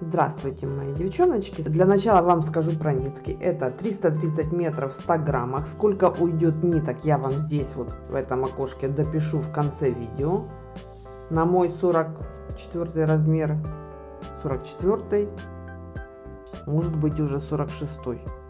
Здравствуйте, мои девчоночки. Для начала вам скажу про нитки. Это 330 метров в 100 граммах. Сколько уйдет ниток, я вам здесь вот в этом окошке допишу в конце видео. На мой 44 размер, 44 может быть уже 46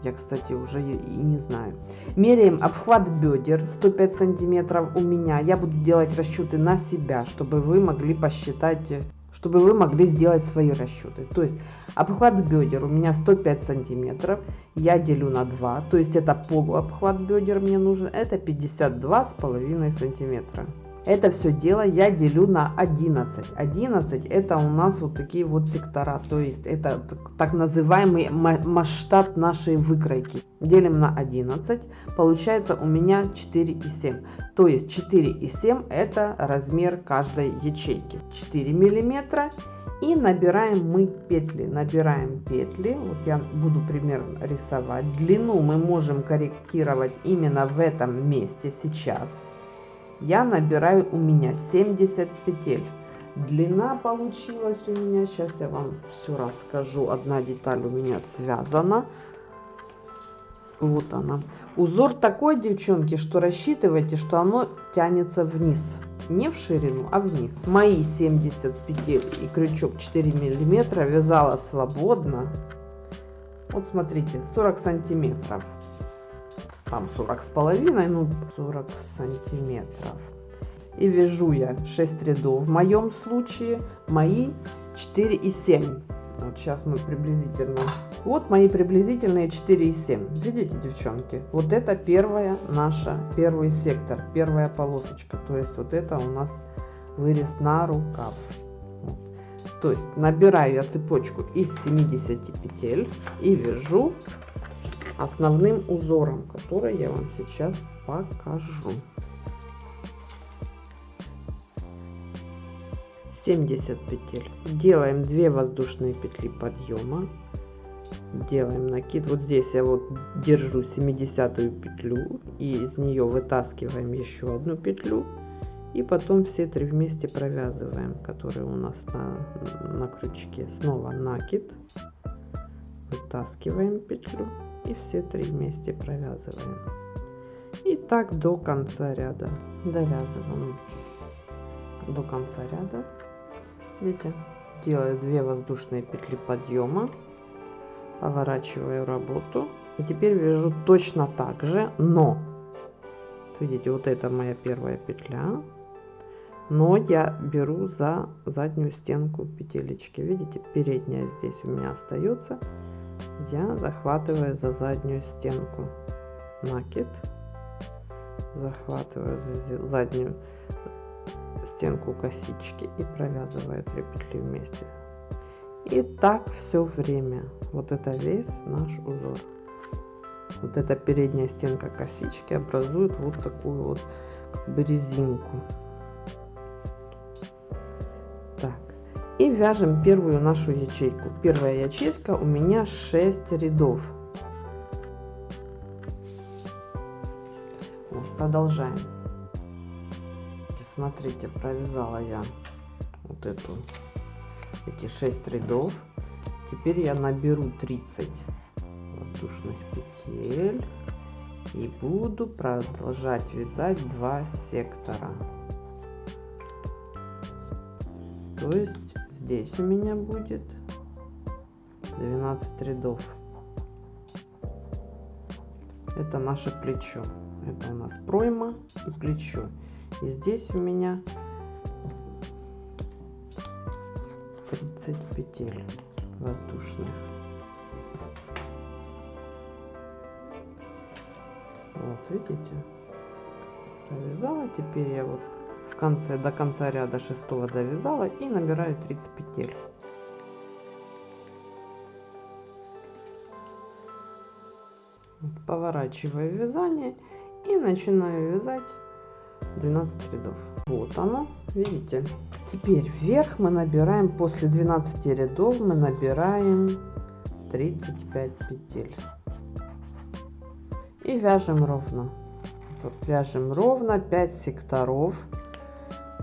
я кстати уже и не знаю меряем обхват бедер 105 сантиметров у меня я буду делать расчеты на себя чтобы вы могли посчитать чтобы вы могли сделать свои расчеты. То есть обхват бедер у меня 105 сантиметров, я делю на 2, то есть это полуобхват бедер мне нужен, это 52 с половиной сантиметра. Это все дело я делю на 11. 11 это у нас вот такие вот сектора, то есть это так называемый масштаб нашей выкройки. Делим на 11, получается у меня 4,7. То есть 4,7 это размер каждой ячейки. 4 миллиметра и набираем мы петли набираем петли вот я буду примерно рисовать длину мы можем корректировать именно в этом месте сейчас я набираю у меня 70 петель. Длина получилась у меня сейчас я вам все расскажу. Одна деталь у меня связана. Вот она. Узор такой девчонки что рассчитывайте что оно тянется вниз. Не в ширину а вниз. Мои 70 петель и крючок 4 миллиметра вязала свободно. Вот смотрите 40 сантиметров там 40 с половиной, ну 40 сантиметров. И вяжу я 6 рядов. В моем случае мои 4 и 7. Вот сейчас мы приблизительно. Вот мои приблизительные 4 и 7. Видите, девчонки? Вот это первая наша, первый сектор, первая полосочка. То есть вот это у нас вырез на рукав. То есть набираю я цепочку из 70 петель и вяжу основным узором, который я вам сейчас покажу. 70 петель. Делаем 2 воздушные петли подъема. Делаем накид. Вот здесь я вот держу 70 петлю и из нее вытаскиваем еще одну петлю. И потом все три вместе провязываем, которые у нас на, на крючке. Снова накид. Вытаскиваем петлю и все три вместе провязываем. И так до конца ряда довязываем. До конца ряда. Видите делаю 2 воздушные петли подъема поворачиваю работу. И теперь вяжу точно так же но видите вот это моя первая петля. Но я беру за заднюю стенку петелечки. Видите передняя здесь у меня остается я захватываю за заднюю стенку накид захватываю за заднюю стенку косички и провязываю 3 петли вместе. И так все время. Вот это весь наш узор. Вот эта передняя стенка косички образует вот такую вот как бы резинку и вяжем первую нашу ячейку. Первая ячейка у меня 6 рядов. Вот, продолжаем. Смотрите провязала я вот эту эти 6 рядов. Теперь я наберу 30 воздушных петель и буду продолжать вязать 2 сектора. То есть здесь у меня будет 12 рядов. Это наше плечо. Это у нас пройма и плечо. И здесь у меня 30 петель воздушных. Вот видите? Провязала теперь я вот в конце до конца ряда шестого довязала и набираю 30 петель. Поворачиваю вязание и начинаю вязать 12 рядов. Вот оно видите. Теперь вверх мы набираем после 12 рядов мы набираем 35 петель. И вяжем ровно. Вяжем ровно 5 секторов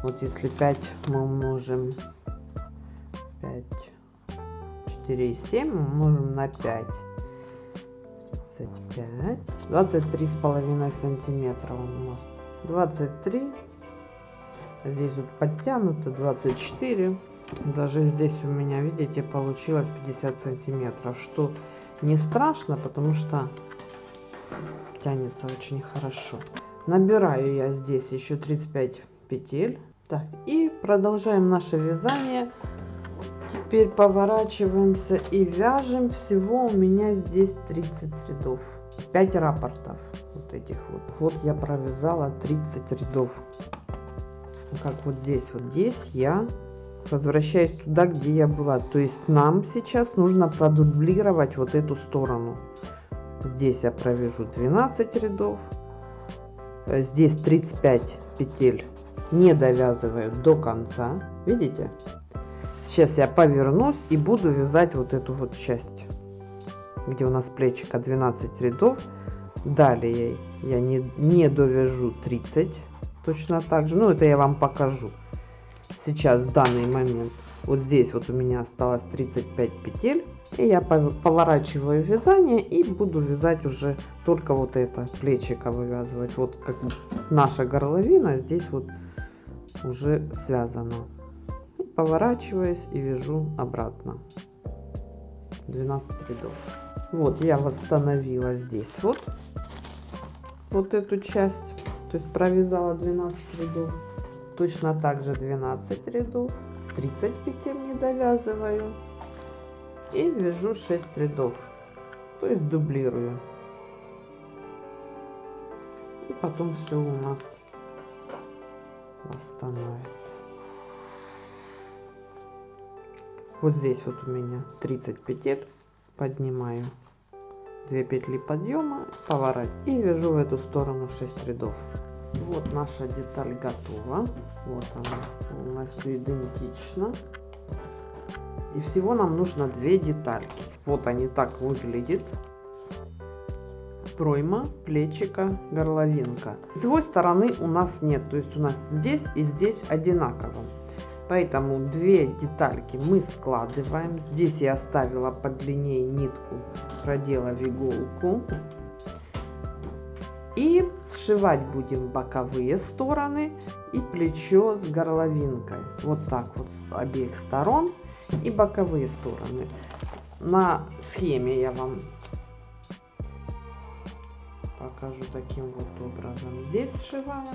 вот если 5 мы умножим 5 24,7 умножим на 5. 25. 23 с половиной сантиметра у нас. 23. Здесь вот подтянуто 24. Даже здесь у меня, видите, получилось 50 сантиметров. Что не страшно, потому что тянется очень хорошо. Набираю я здесь еще 35 петель. Так, и продолжаем наше вязание. Теперь поворачиваемся и вяжем. Всего у меня здесь 30 рядов. 5 рапортов вот этих вот. Вот я провязала 30 рядов. Как вот здесь. Вот здесь я возвращаюсь туда, где я была. То есть нам сейчас нужно продублировать вот эту сторону. Здесь я провяжу 12 рядов. Здесь 35 петель не довязываю до конца. Видите? Сейчас я повернусь и буду вязать вот эту вот часть где у нас плечика 12 рядов. Далее я не, не довяжу 30 точно так же. Ну это я вам покажу. Сейчас в данный момент вот здесь вот у меня осталось 35 петель. И я поворачиваю вязание и буду вязать уже только вот это плечико вывязывать. Вот как наша горловина здесь вот уже связано. Поворачиваюсь и вяжу обратно. 12 рядов. Вот я восстановила здесь вот вот эту часть. То есть провязала 12 рядов. Точно так же 12 рядов. 30 петель не довязываю. И вяжу 6 рядов. То есть дублирую. И потом все у нас восстановится. Вот здесь вот у меня 30 петель. Поднимаю 2 петли подъема поворот и вяжу в эту сторону 6 рядов. Вот наша деталь готова. Вот она. Полностью идентична и всего нам нужно две детальки. Вот они так выглядят пройма плечика горловинка. Его стороны у нас нет то есть у нас здесь и здесь одинаково. Поэтому две детальки мы складываем. Здесь я оставила подлиннее нитку проделав иголку. И сшивать будем боковые стороны и плечо с горловинкой. Вот так вот с обеих сторон и боковые стороны. На схеме я вам покажу таким вот образом. Здесь сшиваем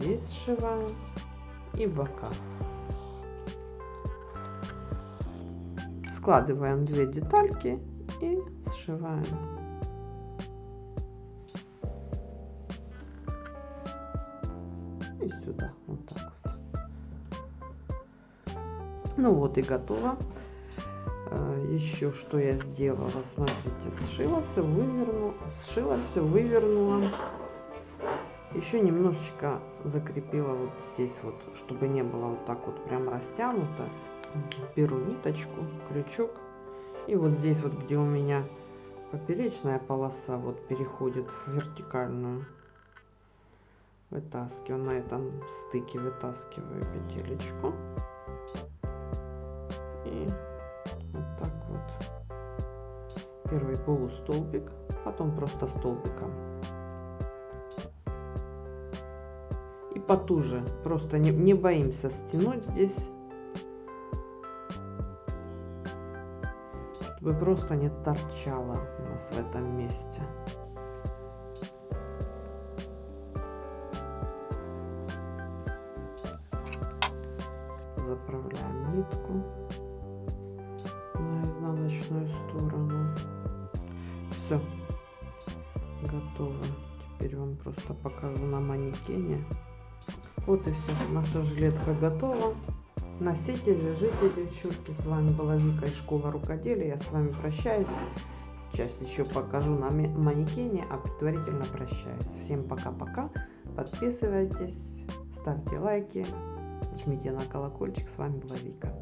здесь сшиваем и бока. Складываем две детальки и сшиваем. И сюда вот так вот. Ну вот и готово еще что я сделала. Смотрите сшила все выверну сшила все вывернула. Еще немножечко закрепила вот здесь вот чтобы не было вот так вот прям растянуто. Беру ниточку крючок. И вот здесь вот где у меня поперечная полоса вот переходит в вертикальную. Вытаскиваю на этом стыке вытаскиваю петелечку. И первый полустолбик потом просто столбиком. И потуже просто не, не боимся стянуть здесь чтобы просто не торчало у нас в этом покажу на манекене. Вот и все наша жилетка готова. Носите вяжите девчонки с вами была вика из школы рукоделия. Я с вами прощаюсь. Сейчас еще покажу на манекене а предварительно прощаюсь. Всем пока-пока. Подписывайтесь ставьте лайки жмите на колокольчик. С вами была вика